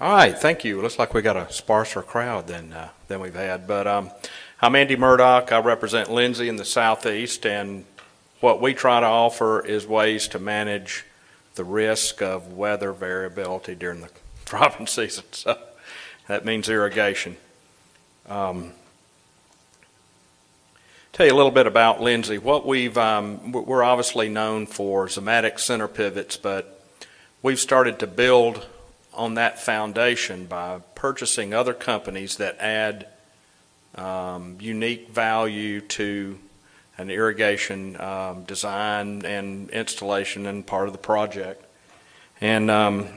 All right, thank you. Looks like we got a sparser crowd than uh, than we've had. But um, I'm Andy Murdoch. I represent Lindsay in the southeast, and what we try to offer is ways to manage the risk of weather variability during the cropping season. So that means irrigation. Um, tell you a little bit about Lindsay. What we've um, we're obviously known for Zimmatic center pivots, but we've started to build on that foundation by purchasing other companies that add um, unique value to an irrigation um, design and installation and part of the project. And um,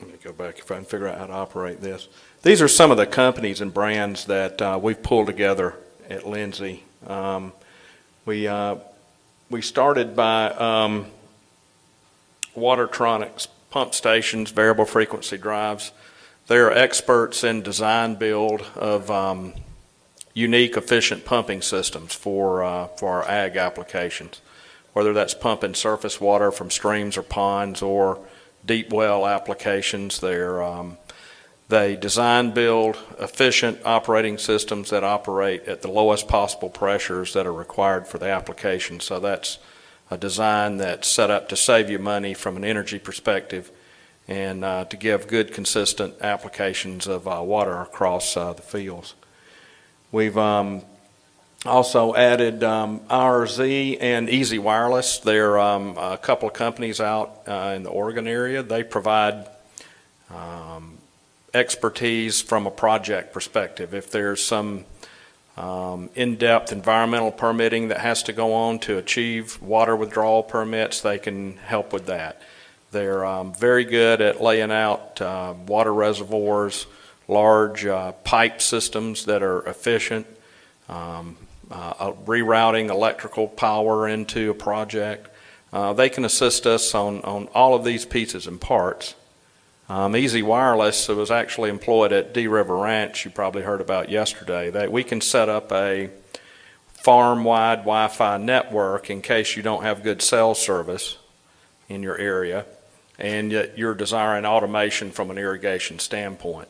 let me go back if I can figure out how to operate this. These are some of the companies and brands that uh, we've pulled together at Lindsay. Um, we uh, we started by um, Watertronics pump stations, variable frequency drives. They're experts in design build of um, unique, efficient pumping systems for uh, for our ag applications, whether that's pumping surface water from streams or ponds or deep well applications. They're um, they design, build efficient operating systems that operate at the lowest possible pressures that are required for the application. So that's a design that's set up to save you money from an energy perspective and uh, to give good, consistent applications of uh, water across uh, the fields. We've um, also added um, RZ and Easy Wireless. They're um, a couple of companies out uh, in the Oregon area. They provide um, expertise from a project perspective. If there's some um, in-depth environmental permitting that has to go on to achieve water withdrawal permits, they can help with that. They're um, very good at laying out uh, water reservoirs, large uh, pipe systems that are efficient, um, uh, rerouting electrical power into a project. Uh, they can assist us on, on all of these pieces and parts. Um, Easy Wireless was actually employed at D River Ranch, you probably heard about yesterday, that we can set up a farm-wide Wi-Fi network in case you don't have good cell service in your area and yet you're desiring automation from an irrigation standpoint.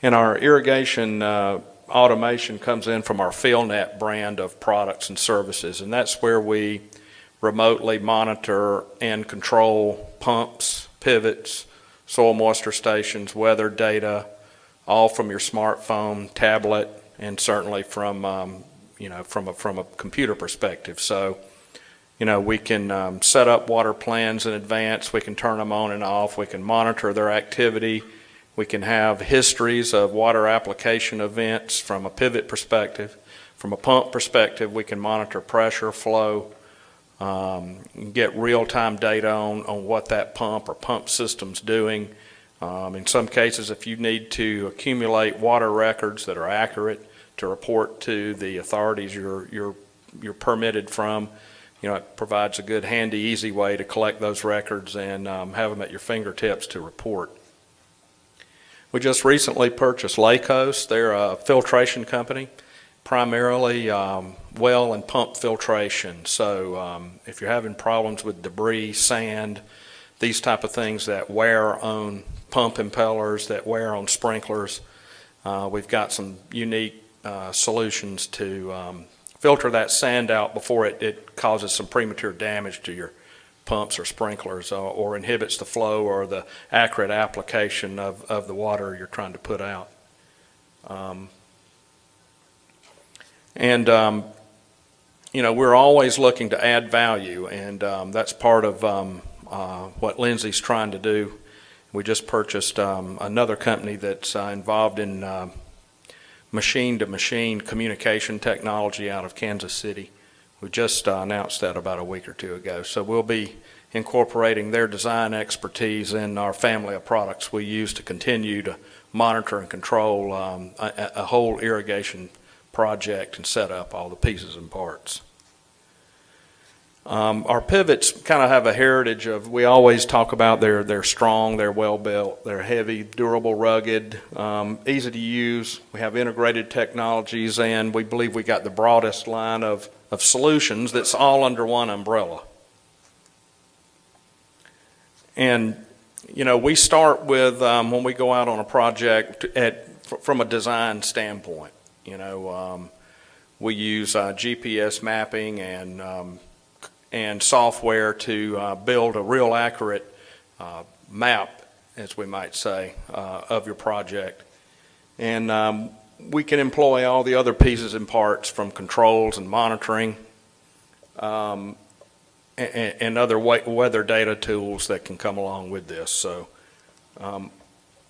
And our irrigation uh, automation comes in from our FieldNet brand of products and services, and that's where we remotely monitor and control pumps, pivots, soil moisture stations, weather data, all from your smartphone, tablet, and certainly from um, you know from a from a computer perspective. So, you know, we can um, set up water plans in advance. We can turn them on and off. We can monitor their activity. We can have histories of water application events from a pivot perspective. From a pump perspective, we can monitor pressure, flow, um, get real-time data on, on what that pump or pump system's doing. Um, in some cases, if you need to accumulate water records that are accurate to report to the authorities you're, you're, you're permitted from, you know, it provides a good, handy, easy way to collect those records and um, have them at your fingertips to report. We just recently purchased Lakos. They're a filtration company primarily um, well and pump filtration. So um, if you're having problems with debris, sand, these type of things that wear on pump impellers, that wear on sprinklers, uh, we've got some unique uh, solutions to um, filter that sand out before it, it, causes some premature damage to your pumps or sprinklers or, or inhibits the flow or the accurate application of, of the water you're trying to put out. Um, and, um, you know, we're always looking to add value, and um, that's part of um, uh, what Lindsay's trying to do. We just purchased um, another company that's uh, involved in uh, machine-to-machine communication technology out of Kansas City. We just uh, announced that about a week or two ago. So we'll be incorporating their design expertise in our family of products we use to continue to monitor and control um, a, a whole irrigation project and set up all the pieces and parts. Um, our pivots kind of have a heritage of, we always talk about they're, they're strong, they're well built, they're heavy, durable, rugged, um, easy to use. We have integrated technologies and we believe we got the broadest line of, of solutions that's all under one umbrella. And you know, we start with, um, when we go out on a project at, from a design standpoint, you know, um, we use uh, GPS mapping and, um, and software to uh, build a real accurate uh, map, as we might say, uh, of your project. And um, we can employ all the other pieces and parts from controls and monitoring um, and, and other weather data tools that can come along with this. So um,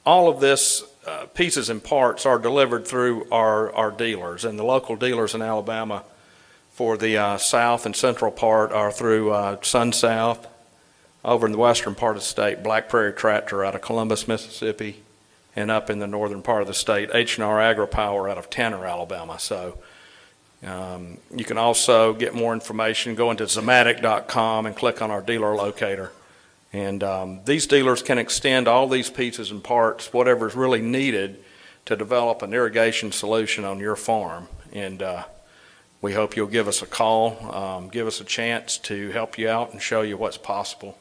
all of this uh, pieces and parts are delivered through our, our dealers, and the local dealers in Alabama for the uh, south and central part are through uh, SunSouth. Over in the western part of the state, Black Prairie Tractor out of Columbus, Mississippi, and up in the northern part of the state, H&R AgriPower out of Tanner, Alabama. So um, you can also get more information, go into Zimmatic.com and click on our dealer locator. And um, these dealers can extend all these pieces and parts, whatever is really needed to develop an irrigation solution on your farm. And uh, we hope you'll give us a call, um, give us a chance to help you out and show you what's possible.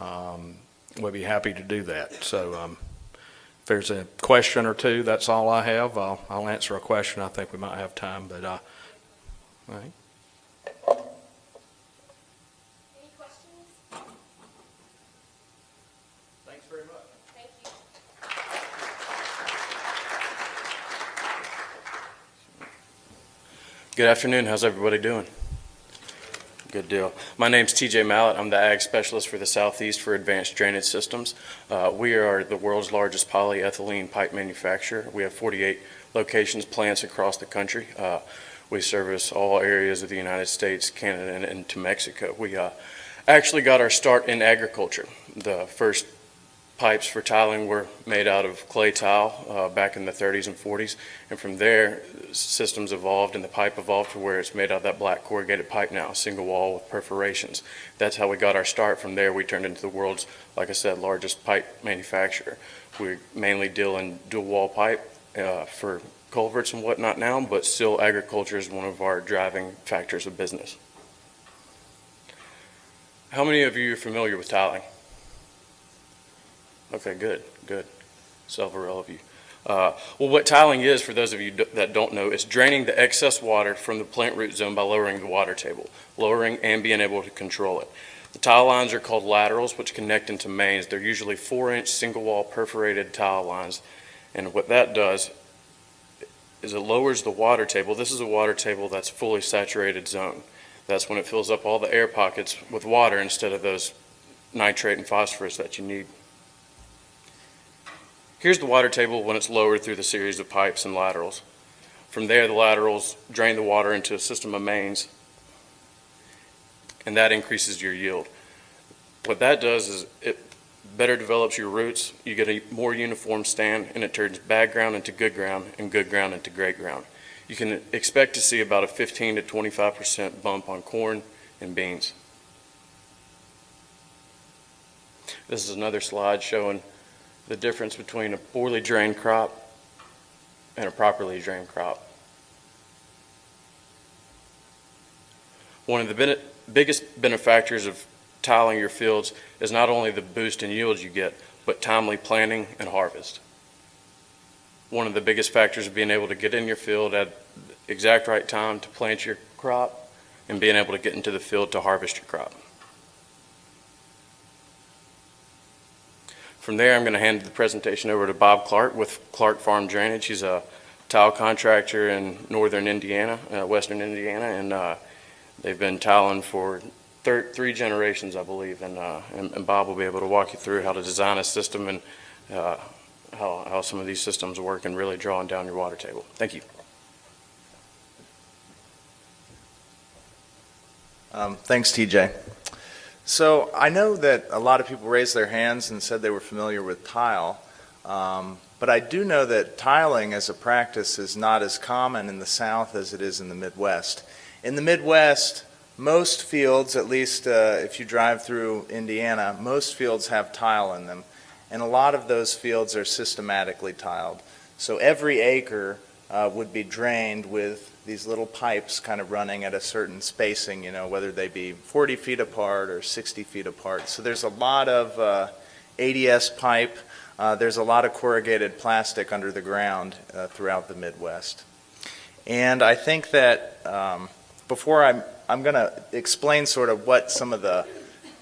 Um, we'll be happy to do that. So um, if there's a question or two, that's all I have. I'll, I'll answer a question. I think we might have time, but uh, all right. Any questions? Thanks very much. Thank you. Good afternoon. How's everybody doing? Good deal. My name's TJ Mallett. I'm the Ag Specialist for the Southeast for Advanced Drainage Systems. Uh, we are the world's largest polyethylene pipe manufacturer. We have 48 locations, plants across the country. Uh, we service all areas of the United States, Canada, and, and to Mexico. We uh, actually got our start in agriculture. The first pipes for tiling were made out of clay tile uh, back in the 30s and 40s, and from there, systems evolved and the pipe evolved to where it's made out of that black corrugated pipe now, single wall with perforations. That's how we got our start. From there, we turned into the world's, like I said, largest pipe manufacturer. We mainly deal in dual wall pipe uh, for culverts and whatnot now, but still agriculture is one of our driving factors of business. How many of you are familiar with tiling? Okay, good, good. Several of you. Uh, well, what tiling is, for those of you that don't know, is draining the excess water from the plant root zone by lowering the water table, lowering and being able to control it. The tile lines are called laterals, which connect into mains. They're usually four-inch single-wall perforated tile lines, and what that does is it lowers the water table. This is a water table that's fully saturated zone. That's when it fills up all the air pockets with water instead of those nitrate and phosphorus that you need. Here's the water table when it's lowered through the series of pipes and laterals. From there, the laterals drain the water into a system of mains, and that increases your yield. What that does is it better develops your roots, you get a more uniform stand, and it turns bad ground into good ground and good ground into great ground. You can expect to see about a 15 to 25% bump on corn and beans. This is another slide showing the difference between a poorly drained crop and a properly drained crop. One of the bene- biggest benefactors of tiling your fields is not only the boost in yields you get, but timely planting and harvest. One of the biggest factors of being able to get in your field at the exact right time to plant your crop and being able to get into the field to harvest your crop. From there, I'm going to hand the presentation over to Bob Clark with Clark Farm Drainage. He's a tile contractor in northern Indiana, uh, western Indiana, and uh, they've been tiling for thir- three generations, I believe. And, uh, and, and Bob will be able to walk you through how to design a system and uh, how, how some of these systems work and really drawing down your water table. Thank you. Um, Thanks, TJ. So I know that a lot of people raised their hands and said they were familiar with tile, um, but I do know that tiling as a practice is not as common in the South as it is in the Midwest. In the Midwest, most fields, at least uh, if you drive through Indiana, most fields have tile in them, and a lot of those fields are systematically tiled. So every acre uh, would be drained with these little pipes kind of running at a certain spacing, you know, whether they be 40 feet apart or 60 feet apart. So there's a lot of uh, ADS pipe. Uh, There's a lot of corrugated plastic under the ground uh, throughout the Midwest. And I think that um, before I'm, I'm going to explain sort of what some of the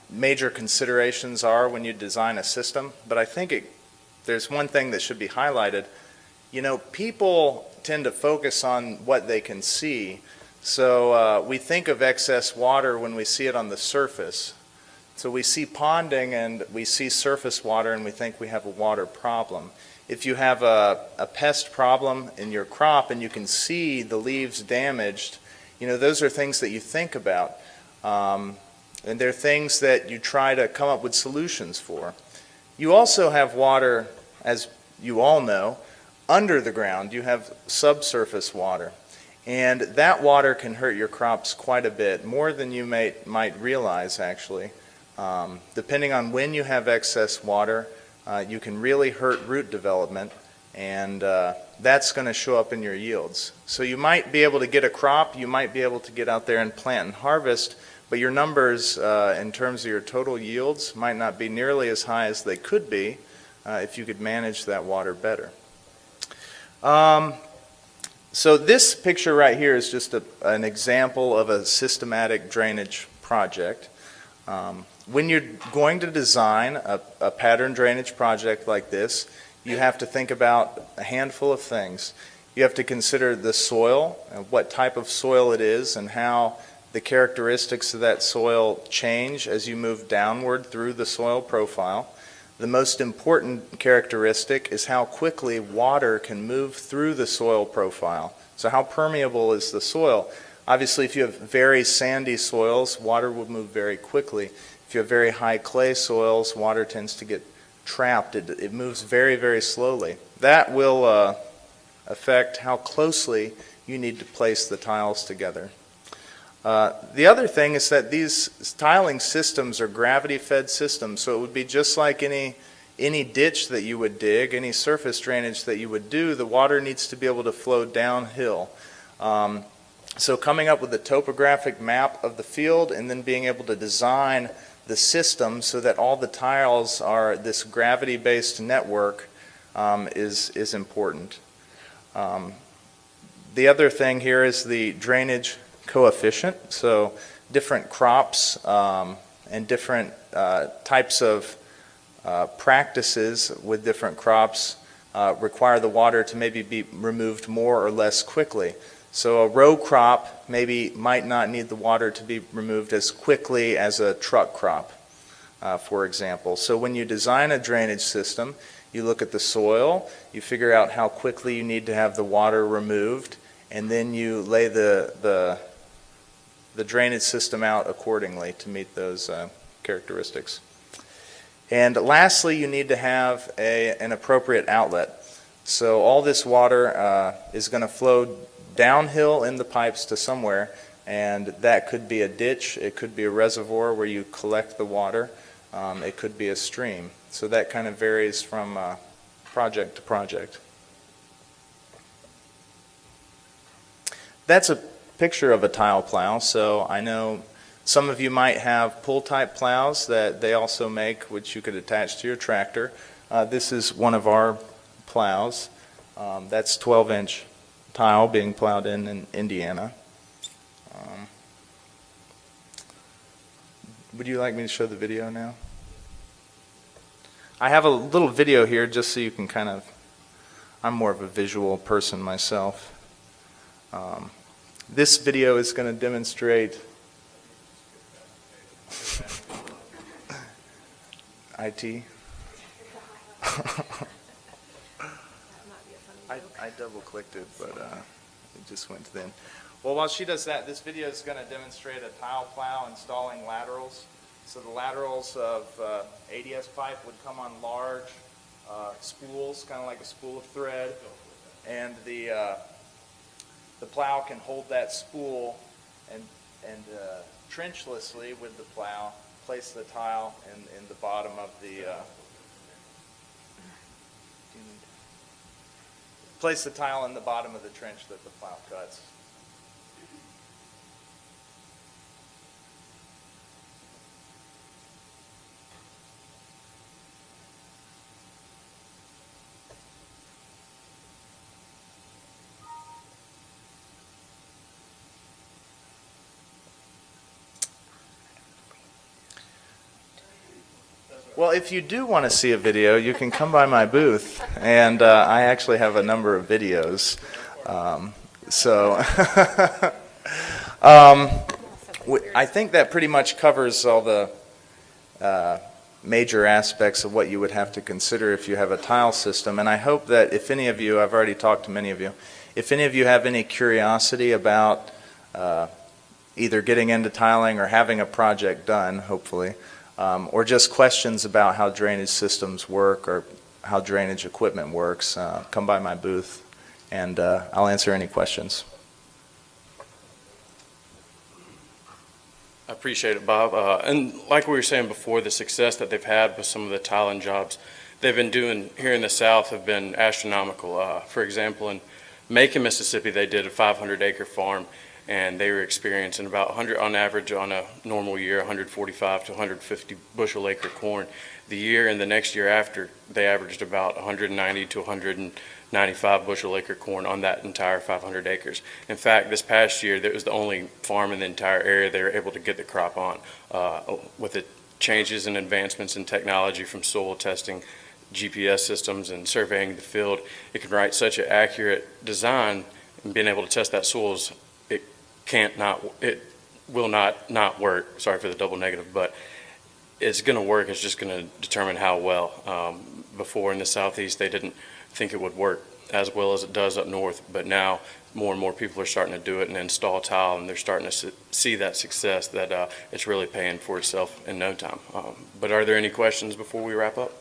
major considerations are when you design a system, but I think it, there's one thing that should be highlighted. You know, people tend to focus on what they can see. So uh, we think of excess water when we see it on the surface. So we see ponding and we see surface water and we think we have a water problem. If you have a, a pest problem in your crop and you can see the leaves damaged, you know, those are things that you think about. Um, and they're things that you try to come up with solutions for. You also have water, as you all know, under the ground. You have subsurface water. And that water can hurt your crops quite a bit, more than you may, might realize, actually. Um, depending on when you have excess water, uh, you can really hurt root development, and uh, that's going to show up in your yields. So you might be able to get a crop, you might be able to get out there and plant and harvest, but your numbers uh, in terms of your total yields might not be nearly as high as they could be uh, if you could manage that water better. Um, so this picture right here is just a, an example of a systematic drainage project. Um, when you're going to design a, a pattern drainage project like this, you have to think about a handful of things. You have to consider the soil, and what type of soil it is, and how the characteristics of that soil change as you move downward through the soil profile. The most important characteristic is how quickly water can move through the soil profile. So how permeable is the soil? Obviously, if you have very sandy soils, water will move very quickly. If you have very high clay soils, water tends to get trapped. It, it moves very, very slowly. That will uh, affect how closely you need to place the tiles together. Uh, the other thing is that these tiling systems are gravity-fed systems, so it would be just like any any ditch that you would dig, any surface drainage that you would do, the water needs to be able to flow downhill. Um, so coming up with a topographic map of the field and then being able to design the system so that all the tiles are this gravity-based network um, is, is important. Um, the other thing here is the drainage coefficient. So different crops um, and different uh, types of uh, practices with different crops uh, require the water to maybe be removed more or less quickly. So a row crop maybe might not need the water to be removed as quickly as a truck crop, uh, for example. So when you design a drainage system, you look at the soil, you figure out how quickly you need to have the water removed, and then you lay the, the the drainage system out accordingly to meet those uh, characteristics. And lastly, you need to have a, an appropriate outlet. So all this water uh, is going to flow downhill in the pipes to somewhere, and that could be a ditch, it could be a reservoir where you collect the water, um, it could be a stream. So that kind of varies from uh, project to project. That's a picture of a tile plow, so I know some of you might have pull type plows that they also make, which you could attach to your tractor. Uh, this is one of our plows. Um, that's 12 inch tile being plowed in in Indiana. Um, would you like me to show the video now? I have a little video here just so you can kind of, I'm more of a visual person myself. Um, this video is going to demonstrate IT. I, I double clicked it, but uh, it just went to the. Well, while she does that, this video is going to demonstrate a tile plow installing laterals. So the laterals of uh, ADS pipe would come on large uh, spools, kind of like a spool of thread, and the uh, the plow can hold that spool and, and uh, trenchlessly with the plow place the tile in, in the bottom of the uh, place the tile in the bottom of the trench that the plow cuts. Well, if you do want to see a video, you can come by my booth, and uh, I actually have a number of videos. Um, so, um, I think that pretty much covers all the uh, major aspects of what you would have to consider if you have a tile system. And I hope that if any of you, I've already talked to many of you, if any of you have any curiosity about uh, either getting into tiling or having a project done, hopefully, um, or just questions about how drainage systems work or how drainage equipment works, uh, come by my booth and uh, I'll answer any questions. I appreciate it, Bob. Uh, and like we were saying before, the success that they've had with some of the tiling jobs they've been doing here in the South have been astronomical. Uh, for example, in Macon, Mississippi, they did a 500 acre farm and they were experiencing about 100 on average on a normal year 145 to 150 bushel acre corn. The year and the next year after they averaged about 190 to 195 bushel acre corn on that entire 500 acres. In fact this past year that was the only farm in the entire area they were able to get the crop on uh, with the changes and advancements in technology from soil testing GPS systems and surveying the field. It can write such an accurate design and being able to test that soils can't not, it will not not work. Sorry for the double negative, but it's going to work. It's just going to determine how well. Um, before in the southeast, they didn't think it would work as well as it does up north, but now more and more people are starting to do it and install tile, and they're starting to see that success that uh, it's really paying for itself in no time. Um, but are there any questions before we wrap up?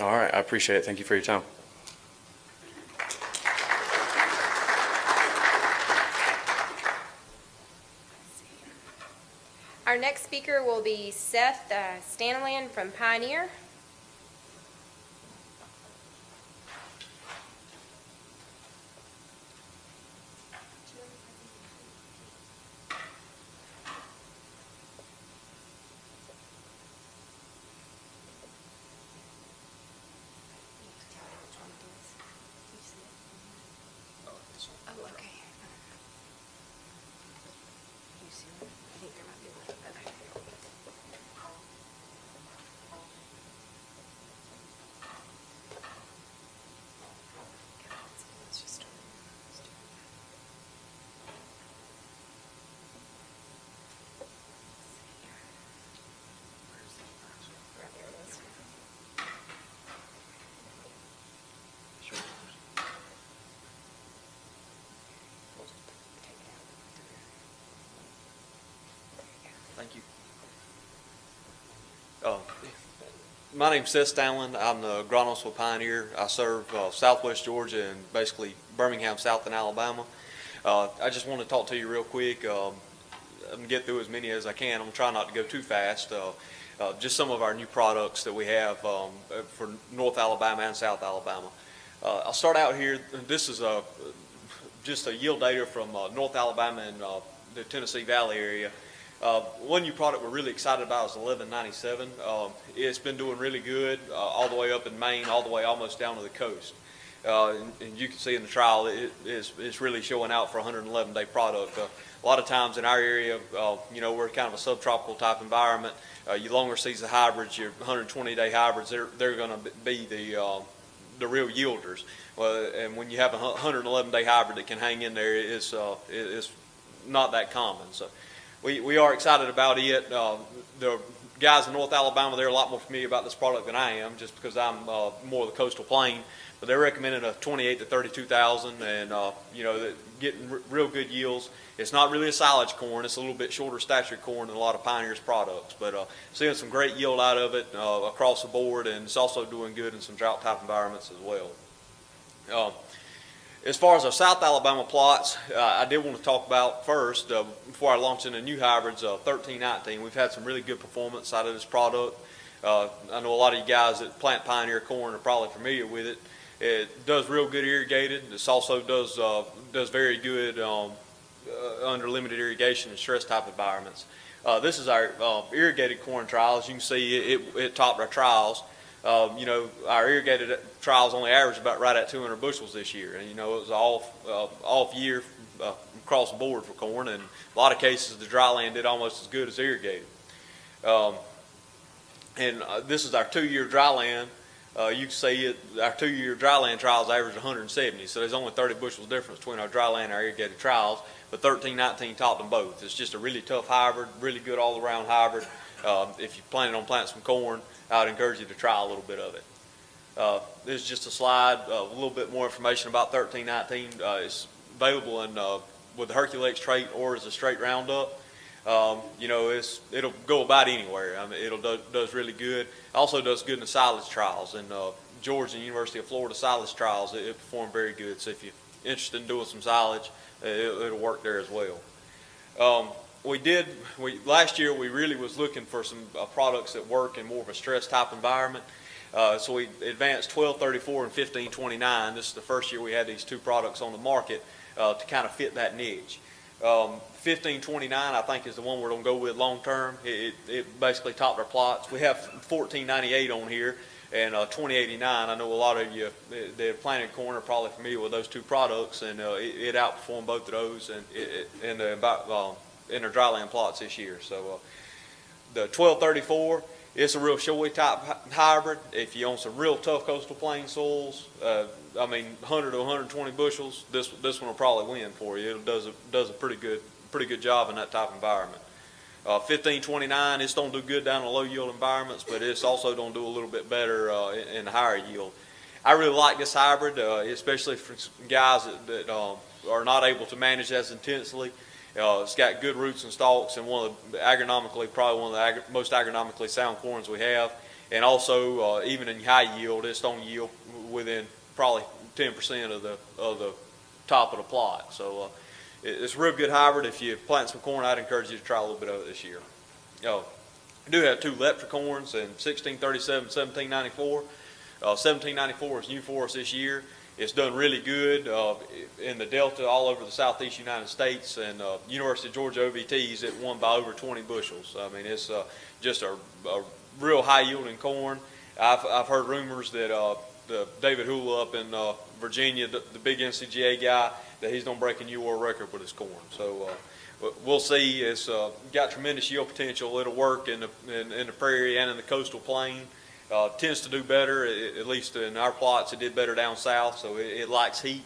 All right, I appreciate it. Thank you for your time. Our next speaker will be Seth uh, Staniland from Pioneer. Oh, okay. You see it? I think there might be one. Okay. Let's just start. Let's do it. Right there it is. Take it out. Thank you. Uh, My name's Seth Stanlin. I'm the agronomist Pioneer. I serve uh, southwest Georgia and basically Birmingham, South and Alabama. Uh, I just want to talk to you real quick. Um, I'm gonna get through as many as I can. I'm gonna try not to go too fast. Uh, uh, Just some of our new products that we have um, for North Alabama and South Alabama. Uh, I'll start out here. This is a, just a yield data from North Alabama and the Tennessee Valley area. Uh, one new product we're really excited about is 1197. Um, it's been doing really good uh, all the way up in Maine, all the way almost down to the coast. Uh, and, and you can see in the trial it, it's, it's really showing out for 111 day product. Uh, a lot of times in our area, uh, you know, we're kind of a subtropical type environment. Uh, your longer season hybrids, your 120 day hybrids, they're, they're going to be the, uh, the real yielders. And when you have a 111 day hybrid that can hang in there, it's, uh, it- it's not that common. So we, we are excited about it. Uh, the guys in North Alabama, they're a lot more familiar about this product than I am, just because I'm uh, more of the coastal plain. But they're recommending a 28 to 32,000, and uh, you know, getting real good yields. It's not really a silage corn; it's a little bit shorter stature corn than a lot of Pioneer's products. But uh, seeing some great yield out of it uh, across the board, and it's also doing good in some drought type environments as well. As far as our South Alabama plots, uh, I did want to talk about first, uh, before I launch into new hybrids, uh, 1319. We've had some really good performance out of this product. Uh, I know a lot of you guys that plant Pioneer corn are probably familiar with it. It does real good irrigated. This also does uh, does very good um, uh, under limited irrigation and stress type environments. This is our irrigated corn trial. As you can see, it, it, it topped our trials. Um, you know, our irrigated trials only averaged about right at 200 bushels this year, and you know it was off uh, off year uh, across the board for corn. And a lot of cases, the dry land did almost as good as irrigated. Um, and uh, this is our two-year dry land. Uh, you can see it, our two-year dry land trials average 170, so there's only 30 bushels difference between our dry land and our irrigated trials, but 13, 19 topped them both. It's just a really tough hybrid, really good all-around hybrid. Um, if you're planning on planting some corn, I would encourage you to try a little bit of it. Uh, this is just a slide, uh, a little bit more information about 1319. Uh, it's available in, uh, with the Herculex trait or as a straight roundup. Um, you know, it's, it'll go about anywhere. I mean, it'll do, does really good. Also does good in the silage trials. And uh, Georgia and University of Florida silage trials, it, it performed very good. So if you're interested in doing some silage, uh, it, it'll work there as well. Um, we did, we, last year we really was looking for some products that work in more of a stress type environment. Uh, so we advanced 1234 and 1529. This is the first year we had these two products on the market uh, to kind of fit that niche. Um, 1529, I think, is the one we're going to go with long term. It, it, basically topped our plots. We have 1498 on here and uh, 2089. I know a lot of you that have planted corn are probably familiar with those two products, and uh, it, it outperformed both of those and in the uh, in their dryland plots this year. So uh, the 1234. It's a real showy type hybrid. If you own some real tough coastal plain soils, uh, I mean, 100 to 120 bushels, this this one will probably win for you. It does a, does a pretty good pretty good job in that type of environment. Uh, 1529, it's don't do good down in low yield environments, but it's also don't do a little bit better uh, in, in higher yield. I really like this hybrid, uh, especially for guys that, that uh, are not able to manage as intensely. Uh, it's got good roots and stalks, and one of the agronomically, probably one of the agri- most agronomically sound corns we have. And also, uh, even in high yield, it's don't yield within probably 10% of the of the top of the plot. So uh, it's a real good hybrid. If you plant some corn, I'd encourage you to try a little bit of it this year. Uh, I do have two Leptra corns in 1637, 1794. Uh, 1794 is new for us this year. It's done really good uh, in the Delta, all over the southeast United States, and uh, University of Georgia OVTs, it won by over 20 bushels. I mean, it's uh, just a, a real high yielding corn. I've, I've heard rumors that uh, the David Hula up in uh, Virginia, the, the big NCGA guy, that he's going to break a new world record with his corn. So uh, we- we'll see. It's got tremendous yield potential. It'll work in the, in, in the prairie and in the coastal plain. Uh, tends to do better, at least in our plots. It did better down south, so it, it likes heat.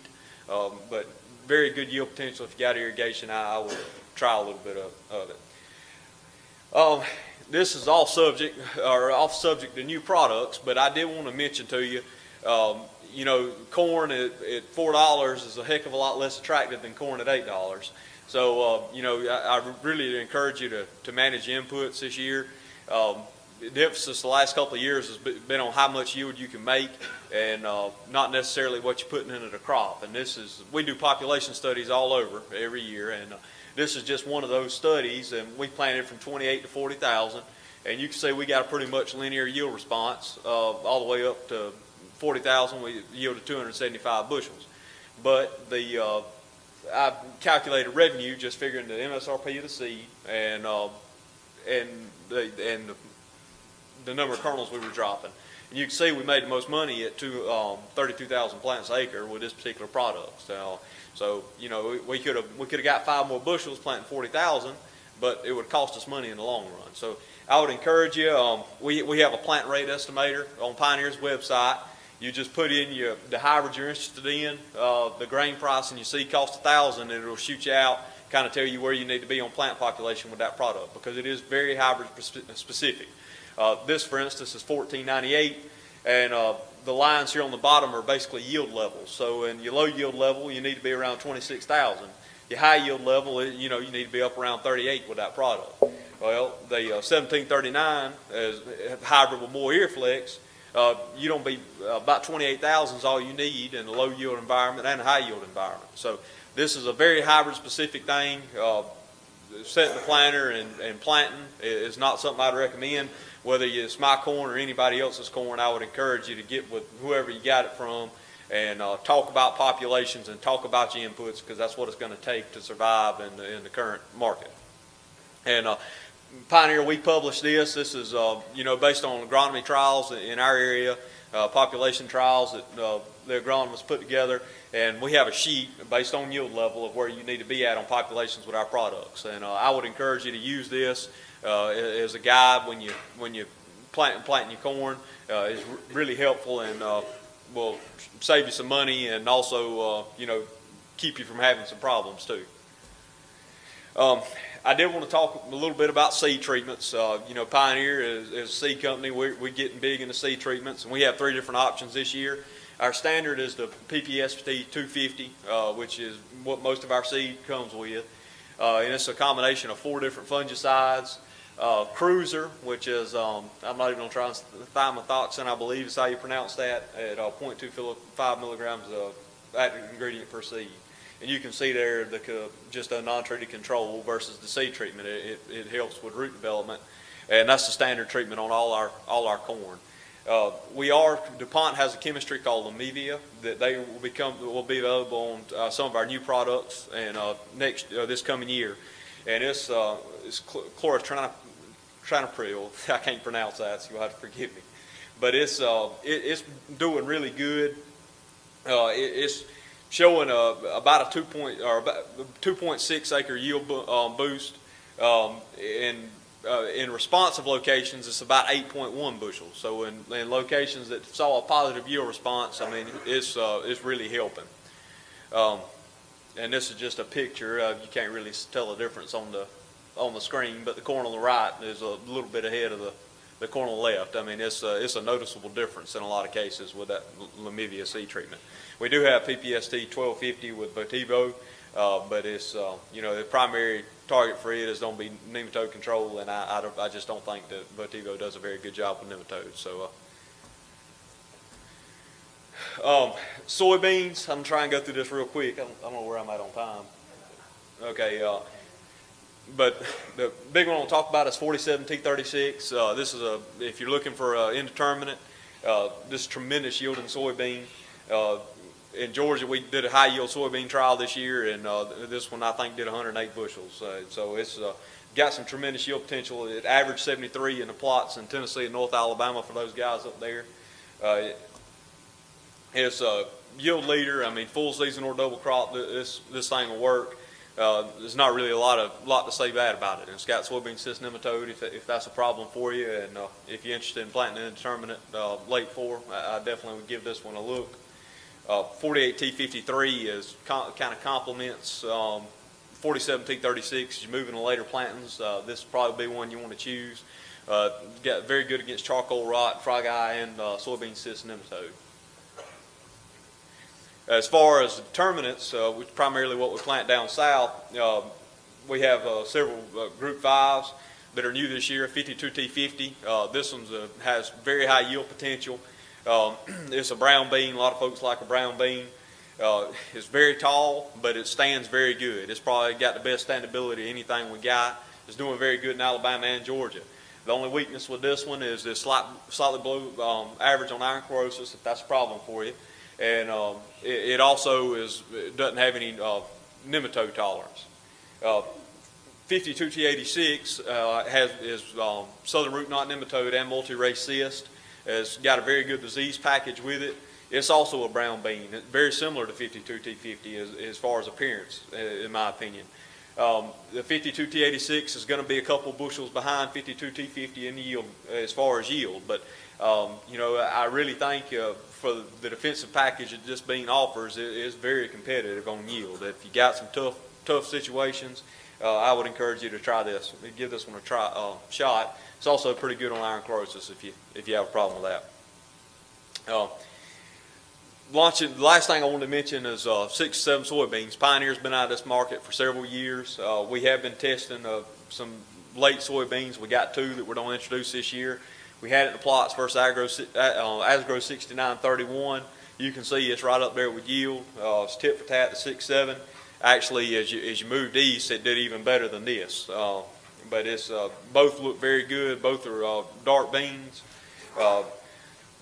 Um, but very good yield potential. If you got irrigation, I, I would try a little bit of, of it. Um, this is off subject or off subject to new products, but I did want to mention to you, um, you know, corn at, at four dollars is a heck of a lot less attractive than corn at eight dollars. So, uh, you know, I, I really encourage you to, to manage inputs this year. Um, the emphasis the last couple of years has been on how much yield you can make and uh, not necessarily what you're putting into the crop. And this is, we do population studies all over every year, and uh, this is just one of those studies, and we planted from 28 to 40,000. And you can see we got a pretty much linear yield response uh, all the way up to 40,000. We yielded 275 bushels. But the uh, I calculated revenue just figuring the MSRP of the seed and uh, and the and the, the number of kernels we were dropping. And you can see we made the most money at two, um, 32,000 plants an acre with this particular product. So, so you know, we- we could have we could have got five more bushels planting 40,000, but it would cost us money in the long run. So I would encourage you. Um, we we have a plant rate estimator on Pioneer's website. You just put in your the hybrid you're interested in, uh, the grain price, and you see cost a thousand, and it'll shoot you out, kind of tell you where you need to be on plant population with that product because it is very hybrid specific. Uh, this, for instance, is 1498, and uh, the lines here on the bottom are basically yield levels. So in your low yield level, you need to be around 26,000. Your high yield level, you know, you need to be up around 38 with that product. Well, the uh, 1739 is eh, hybrid with more Earflex. Uh, you don't be uh, about 28,000 is all you need in a low yield environment and a high yield environment. So this is a very hybrid specific thing. Uh, setting the planter and, and planting is not something I'd recommend. Whether it's my corn or anybody else's corn, I would encourage you to get with whoever you got it from and uh, talk about populations and talk about your inputs because that's what it's going to take to survive in the, in the current market. And uh, Pioneer, we published this. This is, uh, you know, based on agronomy trials in our area, uh, population trials that uh, the agronomists put together, and we have a sheet based on yield level of where you need to be at on populations with our products. And uh, I would encourage you to use this. Uh, as a guide when you when you plant planting your corn uh, is really helpful and uh, will save you some money and also uh, you know keep you from having some problems too. Um, I did want to talk a little bit about seed treatments. Uh, you know, Pioneer is, is a seed company. We're, we're getting big into seed treatments, and we have three different options this year. Our standard is the PPST 250, uh, which is what most of our seed comes with. Uh, and it's a combination of four different fungicides. Uh, Cruiser, which is, um, I'm not even going to try and thiamothoxin, I believe is how you pronounce that, at uh, 0.25 milligrams of active ingredient per seed. And you can see there the just a non-treated control versus the seed treatment. It, it, it helps with root development, and that's the standard treatment on all our all our corn. Uh, we are DuPont has a chemistry called Lumivia that they will become will be available on uh, some of our new products and uh, next uh, this coming year, and it's uh, it's trinipril. I can't pronounce that, so you'll have to forgive me. But it's uh, it, it's doing really good. Uh, it, it's showing a, about a two point or about 2.6 acre yield bo- um, boost. Um, in uh, in responsive locations, it's about 8.1 bushels. So in, in locations that saw a positive yield response, I mean, it's uh, it's really helping. Um, and this is just a picture. Uh, you can't really tell the difference on the on the screen, but the corn on the right is a little bit ahead of the the corn on the left. I mean, it's a, it's a noticeable difference in a lot of cases with that Lumivia C treatment. We do have PPST 1250 with VOTiVO, uh, but it's, uh, you know, the primary target for it is going to be nematode control, and I, I, I just don't think that VOTiVO does a very good job with nematodes. So, uh, um, soybeans, I'm trying to go through this real quick. I don't, I don't know where I'm at on time. Okay, uh, but the big one I'll talk about is 47T36. Uh, this is a, if you're looking for uh, indeterminate, uh, this is tremendous yielding soybean. Uh, in Georgia, we did a high yield soybean trial this year, and uh, this one I think did 108 bushels. So it's uh, got some tremendous yield potential. It averaged 73 in the plots in Tennessee and North Alabama for those guys up there. Uh, it's a yield leader. I mean, full season or double crop, this this thing will work. Uh, there's not really a lot of lot to say bad about it. And got soybean cyst nematode if, if that's a problem for you, and uh, if you're interested in planting an indeterminate uh, late four, I, I definitely would give this one a look. Uh, 48T53 is kind of complements um, 47T36. As you move into later plantings, uh, this will probably be one you want to choose. Uh, got very good against charcoal rot, frog eye, and uh, soybean cyst nematode. As far as determinants, uh, which primarily what we plant down south, uh, we have uh, several uh, group fives that are new this year. 52T50. Uh, this one has very high yield potential. Um, it's a brown bean. A lot of folks like a brown bean. Uh, it's very tall, but it stands very good. It's probably got the best standability of anything we got. It's doing very good in Alabama and Georgia. The only weakness with this one is it's slight, slightly below um, average on iron chlorosis, if that's a problem for you. And um, it, it also is it doesn't have any uh, nematode tolerance. Uh, 52T86 uh, has is um, southern root knot nematode and multi-race cyst. It's got a very good disease package with it. It's also a brown bean, It's very similar to 52T50 as, as far as appearance, uh, in my opinion. Um, the 52T86 is going to be a couple bushels behind 52T50 in yield as far as yield, but um, you know I really think uh, for the defensive package that just being offers, is very competitive on yield. If you got some tough tough situations, uh, I would encourage you to try this. Give this one a try uh, shot. It's also pretty good on iron chlorosis if you if you have a problem with that. Uh, launching, the last thing I wanted to mention is uh, six seven soybeans. Pioneer's been out of this market for several years. Uh, we have been testing uh, some late soybeans. We got two that we're going to introduce this year. We had it in the plots versus Agro, si- uh, Asgrow 6931. You can see it's right up there with yield. Uh, it's tit for tat to six seven. Actually, as you as you moved east, it did even better than this. Uh, but it's uh, both look very good. Both are uh, dark beans. Uh,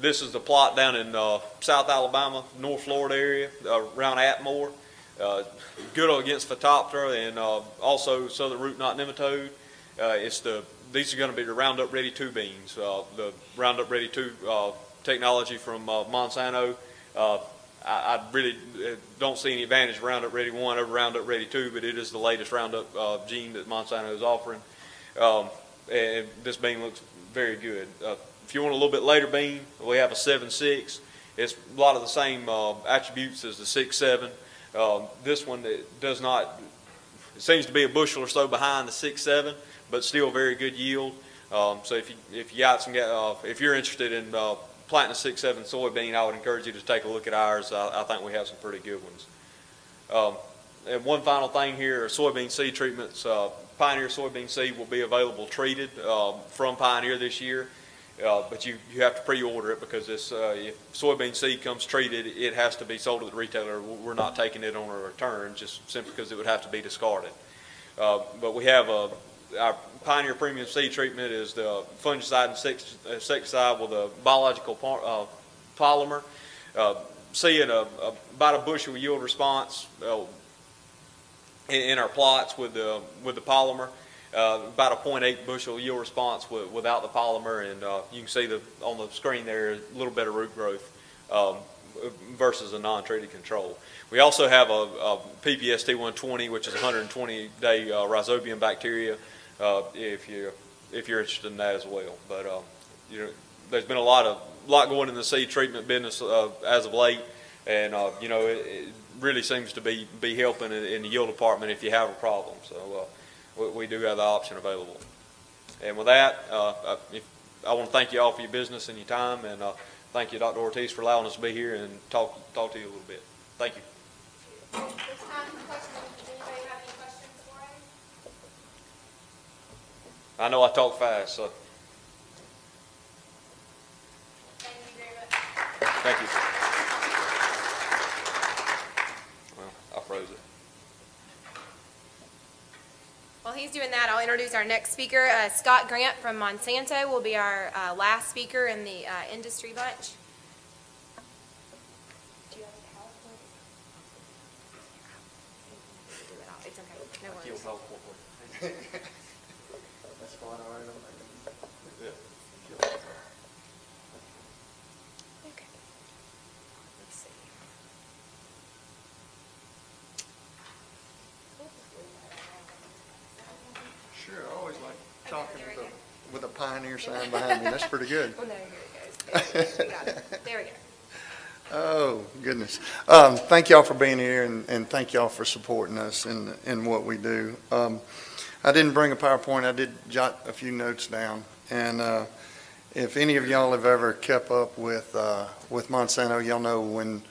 this is the plot down in uh, South Alabama, North Florida area, uh, around Atmore. Uh, good against Phytophthora and uh, also southern root knot nematode. Uh, it's the these are going to be the Roundup Ready 2 beans. Uh, the Roundup Ready 2 uh, technology from uh, Monsanto. Uh, I, I really uh, don't see any advantage of Roundup Ready 1 over Roundup Ready 2, but it is the latest Roundup gene that Monsanto is offering. Um, and this bean looks very good. If you want a little bit later bean, we have a seven six. It's a lot of the same attributes as the six seven. Um, this one does not. It seems to be a bushel or so behind the six seven, but still very good yield. Um, so if you if you got some uh, if you're interested in uh, planting a six seven soybean, I would encourage you to take a look at ours. I, I think we have some pretty good ones. Um, and one final thing here: soybean seed treatments. Uh, Pioneer soybean seed will be available treated um, from Pioneer this year. Uh, but you, you have to pre-order it because it's, uh, if soybean seed comes treated, it has to be sold to the retailer. We're not taking it on a return just simply because it would have to be discarded. Uh, but we have a, our Pioneer Premium Seed Treatment is the fungicide and insecticide with a biological uh, polymer. Uh, seeing a, a, about a bushel yield response uh, in, in our plots with the, with the polymer uh, about a 0.8 bushel yield response with, without the polymer, and uh, you can see the on the screen there a little better root growth um, versus a non-treated control. We also have a, a PPS T120, which is 120-day uh, rhizobium bacteria. Uh, if you if you're interested in that as well, but uh, you know, there's been a lot of lot going in the seed treatment business uh, as of late, and you know it, it, really seems to be be helping in, in, the yield department if you have a problem. So we, we do have the option available. And with that, uh, I, if, I want to thank you all for your business and your time, and uh, thank you, Dr. Ortiz, for allowing us to be here and talk talk to you a little bit. Thank you. This time for questions. Does anybody have any questions for us? I know I talk fast, so Thank you very much. thank you. Well, I froze it. While he's doing that, I'll introduce our next speaker. Uh, Scott Grant from Monsanto will be our uh, last speaker in the uh, industry bunch. Do you have a PowerPoint? Do it all. It's okay. No worries. Okay. Let's see. Sure, I always like Okay, talking there with we a, go. with a pioneer sign behind me. That's pretty good. Oh, no, here it goes. There, we got. There we go. Oh, goodness. Um, thank y'all for being here and, and thank y'all for supporting us in, in what we do. Um, I didn't bring a PowerPoint. I did jot a few notes down. And, uh, if any of y'all have ever kept up with, uh, with Monsanto, y'all know when,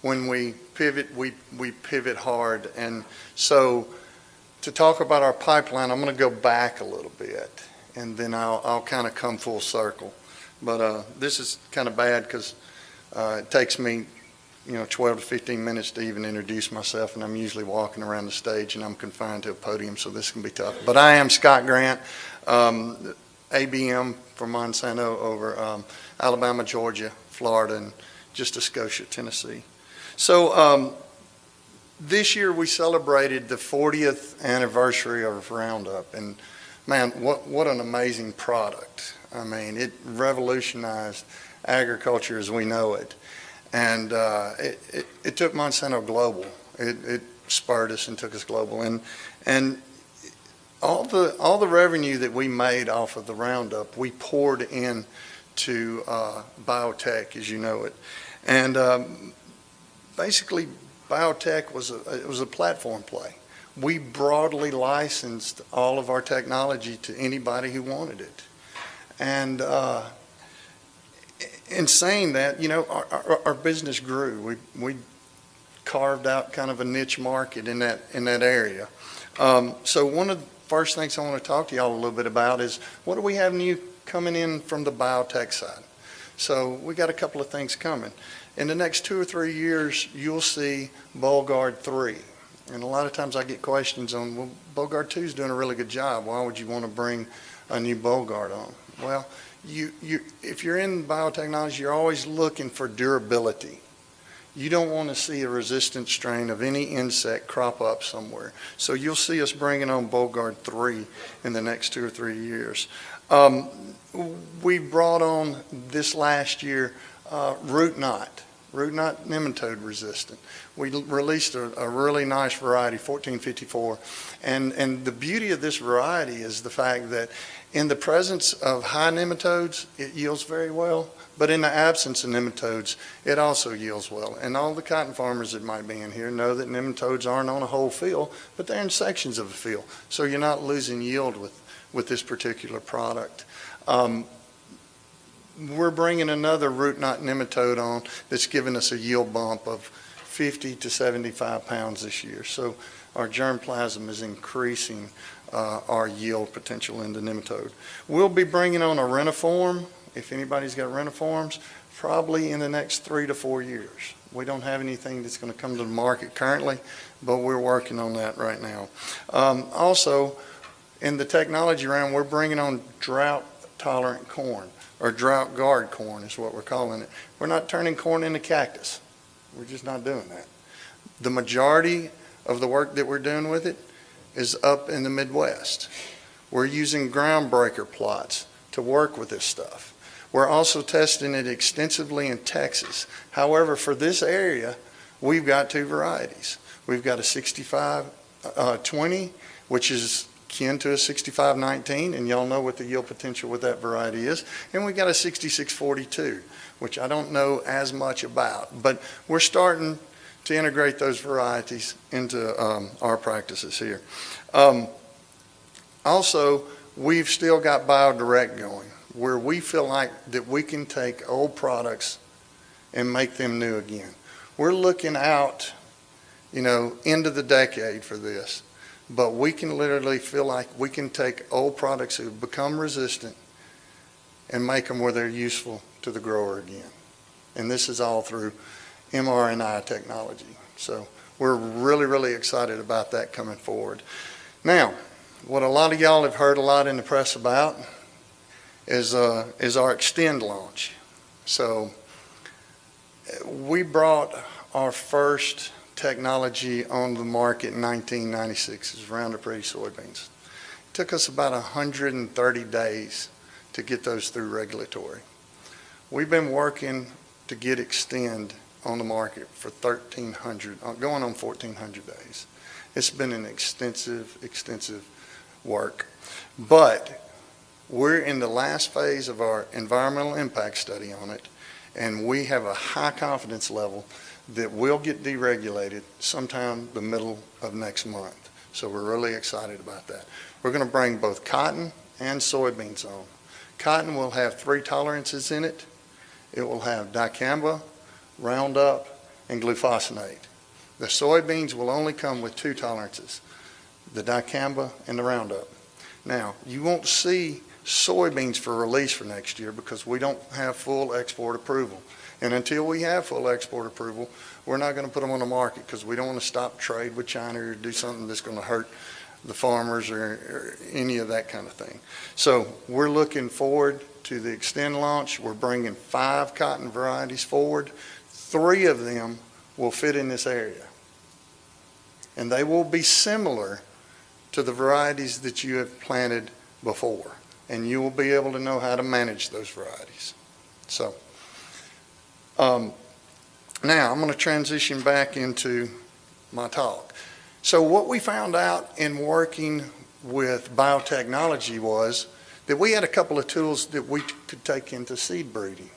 when we pivot, we, we pivot hard. And so to talk about our pipeline, I'm going to go back a little bit and then I'll, I'll kind of come full circle. But, uh, this is kind of bad because uh, It takes me, you know, 12 to 15 minutes to even introduce myself, and I'm usually walking around the stage, and I'm confined to a podium, so this can be tough. But I am Scott Grant, um, ABM from Monsanto over um, Alabama, Georgia, Florida, and just a Scotia, Tennessee. So um, this year, we celebrated the 40th anniversary of Roundup, and man, what, what an amazing product. I mean, it revolutionized agriculture as we know it. And uh, it, it, it took Monsanto global. It, it spurred us and took us global. And, and all, the, all the revenue that we made off of the Roundup, we poured in to uh, biotech, as you know it. And um, basically, biotech was a, it was a platform play. We broadly licensed all of our technology to anybody who wanted it. And uh, in saying that, you know, our, our, our business grew. We, we carved out kind of a niche market in that, in that area. Um, so one of the first things I want to talk to y'all a little bit about is what do we have new coming in from the biotech side? So we got a couple of things coming. In the next two or three years, you'll see Bollgard 3. And a lot of times I get questions on, well, Bollgard 2 is doing a really good job. Why would you want to bring a new Bollgard on? Well, you, you, if you're in biotechnology, you're always looking for durability. You don't want to see a resistant strain of any insect crop up somewhere. So you'll see us bringing on Bollgard 3 in the next two or three years. Um, we brought on this last year uh, Root Knot. Root knot nematode resistant. We released a, a really nice variety, 1454. And, and the beauty of this variety is the fact that in the presence of high nematodes, it yields very well. But in the absence of nematodes, it also yields well. And all the cotton farmers that might be in here know that nematodes aren't on a whole field, but they're in sections of a field. So you're not losing yield with, with this particular product. Um, we're bringing another root knot nematode on that's giving us a yield bump of 50 to 75 pounds this year. So our germplasm is increasing uh, our yield potential in the nematode. We'll be bringing on a reniform, if anybody's got reniforms, probably in the next three to four years. We don't have anything that's going to come to the market currently, but we're working on that right now. Um, Also, in the technology round, we're bringing on drought-tolerant corn or DroughtGard corn is what we're calling it. We're not turning corn into cactus. We're just not doing that. The majority of the work that we're doing with it is up in the Midwest. We're using groundbreaker plots to work with this stuff. We're also testing it extensively in Texas. However, for this area, we've got two varieties. We've got a 65 uh, 20, which is kin to a 6519, and y'all know what the yield potential with that variety is. And we got a 6642, which I don't know as much about, but we're starting to integrate those varieties into um, our practices here. Um, also, we've still got BioDirect going, where we feel like that we can take old products and make them new again. We're looking out, you know, into the decade for this but we can literally feel like we can take old products have become resistant and make them where they're useful to the grower again. And this is all through mRNA technology. So we're really, really excited about that coming forward. Now, what a lot of y'all have heard a lot in the press about is, uh, is our Extend launch. So we brought our first technology on the market in 1996 is Roundup Ready soybeans. It took us about 130 days to get those through regulatory. We've been working to get Extend on the market for 1,300, uh, going on 1,400 days. It's been an extensive, extensive work. But we're in the last phase of our environmental impact study on it, and we have a high confidence level that will get deregulated sometime the middle of next month. So we're really excited about that. We're going to bring both cotton and soybeans on. Cotton will have three tolerances in it. It will have dicamba, Roundup, and glufosinate. The soybeans will only come with two tolerances, the dicamba and the Roundup. Now, you won't see soybeans for release for next year because we don't have full export approval. And until we have full export approval, we're not going to put them on the market because we don't want to stop trade with China or do something that's going to hurt the farmers or, or any of that kind of thing. So we're looking forward to the Extend launch. We're bringing five cotton varieties forward. Three of them will fit in this area. And they will be similar to the varieties that you have planted before. And you will be able to know how to manage those varieties. So um, now, I'm going to transition back into my talk. So what we found out in working with biotechnology was that we had a couple of tools that we could take into seed breeding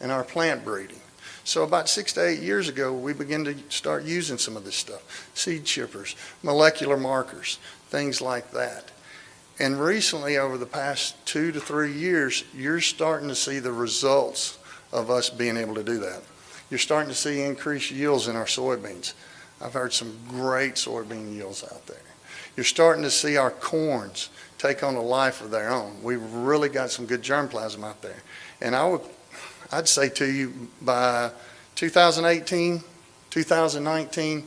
and our plant breeding. So about six to eight years ago, we began to start using some of this stuff, seed chippers, molecular markers, things like that. And recently, over the past two to three years, you're starting to see the results of us being able to do that. You're starting to see increased yields in our soybeans. I've heard some great soybean yields out there. You're starting to see our corns take on a life of their own. We've really got some good germplasm out there. And I would, I'd say to you by 2018, 2019,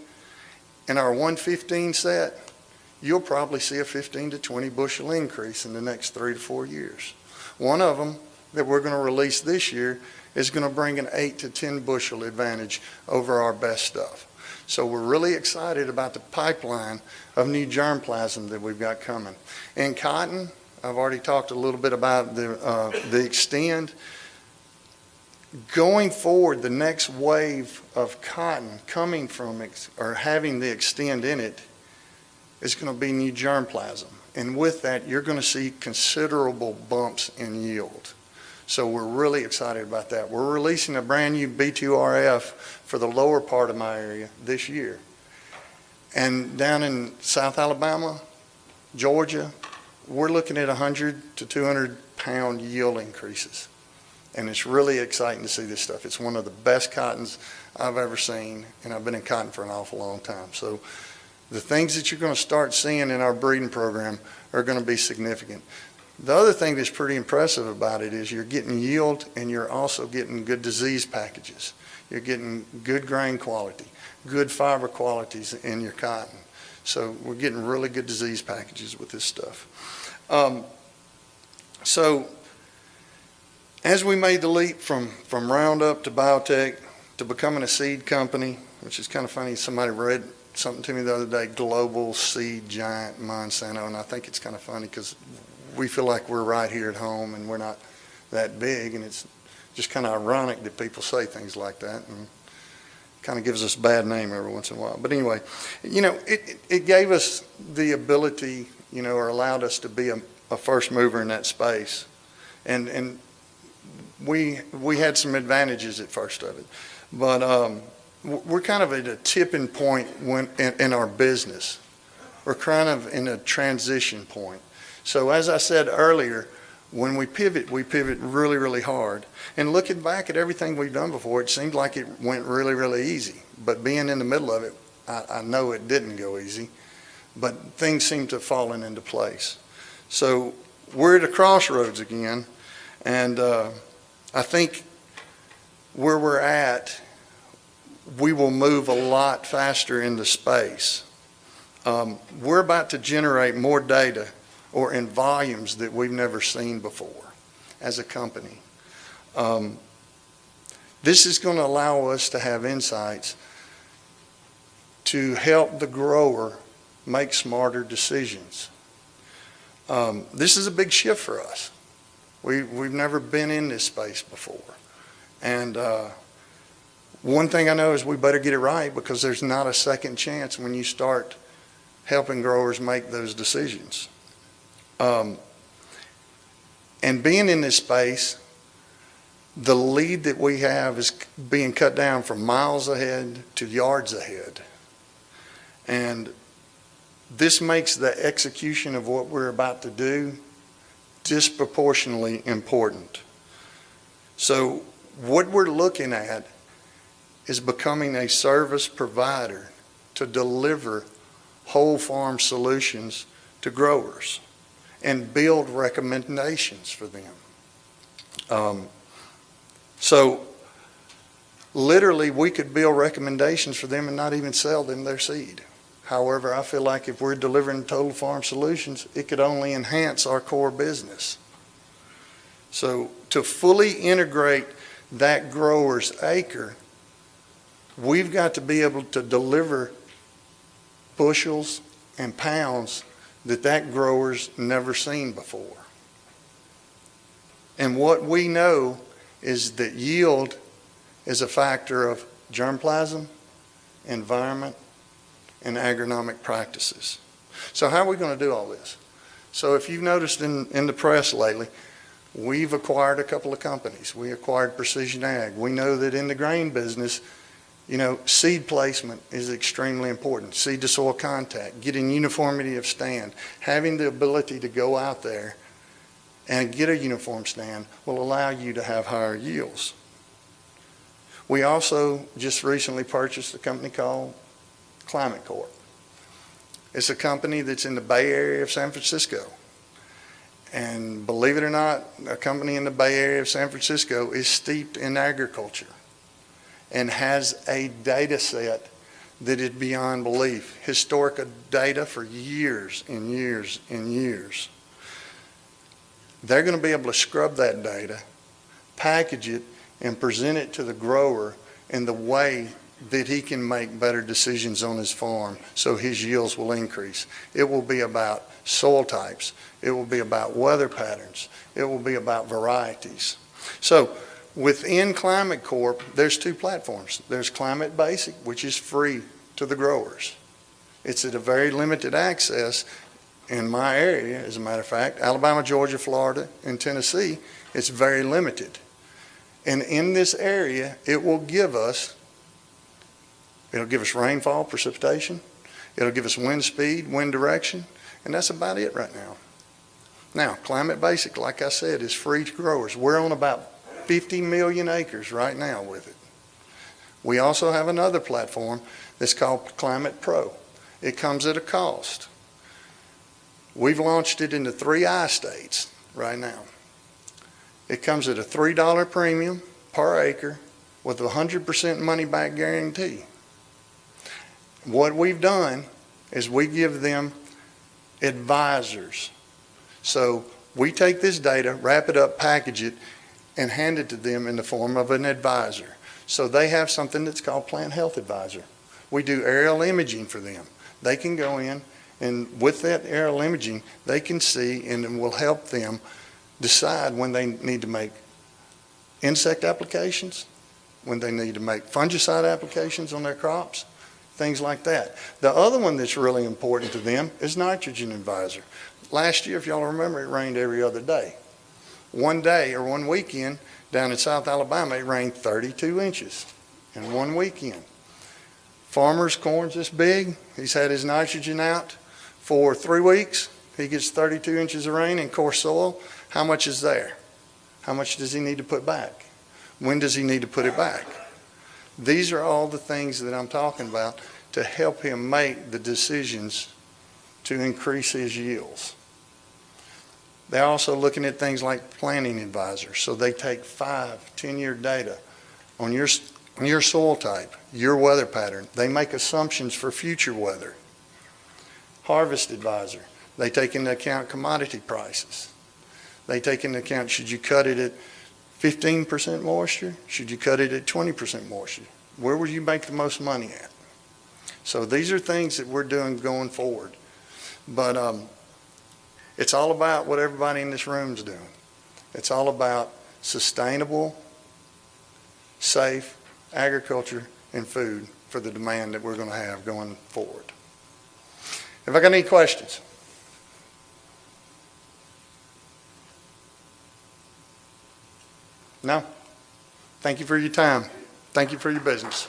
in our 115 set, you'll probably see a 15 to 20 bushel increase in the next three to four years. One of them that we're going to release this year is going to bring an 8 to 10 bushel advantage over our best stuff. So we're really excited about the pipeline of new germplasm that we've got coming. In cotton, I've already talked a little bit about the, uh, the extend. going forward, the next wave of cotton coming from, or having the extend in it is going to be new germplasm. And with that, you're going to see considerable bumps in yield. So we're really excited about that. We're releasing a brand-new B2RF for the lower part of my area this year. And down in South Alabama, Georgia, we're looking at 100 to 200 pound yield increases. And it's really exciting to see this stuff. It's one of the best cottons I've ever seen, and I've been in cotton for an awful long time. So the things that you're going to start seeing in our breeding program are going to be significant. The other thing that's pretty impressive about it is you're getting yield and you're also getting good disease packages. You're getting good grain quality, good fiber qualities in your cotton. So we're getting really good disease packages with this stuff. Um, so as we made the leap from, from Roundup to Biotech to becoming a seed company, which is kind of funny, somebody read something to me the other day, global seed giant Monsanto, and I think it's kind of funny because we feel like we're right here at home and we're not that big, and it's just kind of ironic that people say things like that, and kind of gives us a bad name every once in a while. But anyway, you know, it, it gave us the ability, you know, or allowed us to be a, a first mover in that space, and and we we had some advantages at first of it, but um, we're kind of at a tipping point when in, in our business. We're kind of in a transition point. So as I said earlier, when we pivot, we pivot really, really hard. And looking back at everything we've done before, it seemed like it went really, really easy. But being in the middle of it, I, I know it didn't go easy. But things seem to have fallen into place. So we're at a crossroads again. And uh, I think where we're at, we will move a lot faster into space. Um, we're about to generate more data or in volumes that we've never seen before as a company. Um, this is going to allow us to have insights to help the grower make smarter decisions. Um, this is a big shift for us. We, we've never been in this space before. And uh, one thing I know is we better get it right because there's not a second chance when you start helping growers make those decisions. Um, and being in this space, the lead that we have is being cut down from miles ahead to yards ahead. And this makes the execution of what we're about to do disproportionately important. So what we're looking at is becoming a service provider to deliver whole farm solutions to growers and build recommendations for them. Um, so literally we could build recommendations for them and not even sell them their seed. However, I feel like if we're delivering total farm solutions, it could only enhance our core business. So to fully integrate that grower's acre, we've got to be able to deliver bushels and pounds that that grower's never seen before. And what we know is that yield is a factor of germplasm, environment, and agronomic practices. So how are we going to do all this? So if you've noticed in, in the press lately, we've acquired a couple of companies. We acquired Precision Ag. We know that in the grain business, you know, seed placement is extremely important. Seed to soil contact, getting uniformity of stand, having the ability to go out there and get a uniform stand will allow you to have higher yields. We also just recently purchased a company called Climate Corp. It's a company that's in the Bay Area of San Francisco. And believe it or not, a company in the Bay Area of San Francisco is steeped in agriculture and has a data set that is beyond belief. Historical data for years and years and years. They're going to be able to scrub that data, package it, and present it to the grower in the way that he can make better decisions on his farm so his yields will increase. It will be about soil types. It will be about weather patterns. It will be about varieties. So Within Climate Corp, there's two platforms. There's Climate Basic, which is free to the growers. It's at a very limited access in my area, as a matter of fact, Alabama, Georgia, Florida, and Tennessee, it's very limited. And in this area, it will give us, it'll give us rainfall, precipitation, it'll give us wind speed, wind direction, and that's about it right now. Now, Climate Basic, like I said, is free to growers. We're on about 50 million acres right now with it. We also have another platform that's called Climate Pro. It comes at a cost. We've launched it into three I states right now. It comes at a $3 premium per acre with a 100% money back guarantee. What we've done is we give them advisors. So we take this data, wrap it up, package it, and hand it to them in the form of an advisor. So they have something that's called Plant Health Advisor. We do aerial imaging for them. They can go in and with that aerial imaging, they can see and will help them decide when they need to make insect applications, when they need to make fungicide applications on their crops, things like that. The other one that's really important to them is nitrogen advisor. Last year, if y'all remember, it rained every other day. One day or one weekend down in South Alabama, it rained 32 inches in one weekend. Farmer's corn's this big. He's had his nitrogen out for three weeks. He gets 32 inches of rain in coarse soil. How much is there? How much does he need to put back? When does he need to put it back? These are all the things that I'm talking about to help him make the decisions to increase his yields. They're also looking at things like planting advisors. So they take five, 10-year data on your, on your soil type, your weather pattern. They make assumptions for future weather. Harvest advisor. They take into account commodity prices. They take into account, should you cut it at 15% moisture? Should you cut it at 20% moisture? Where would you make the most money at? So these are things that we're doing going forward. But um, it's all about what everybody in this room is doing. It's all about sustainable, safe agriculture and food for the demand that we're going to have going forward. Have I got any questions? No? Thank you for your time. Thank you for your business.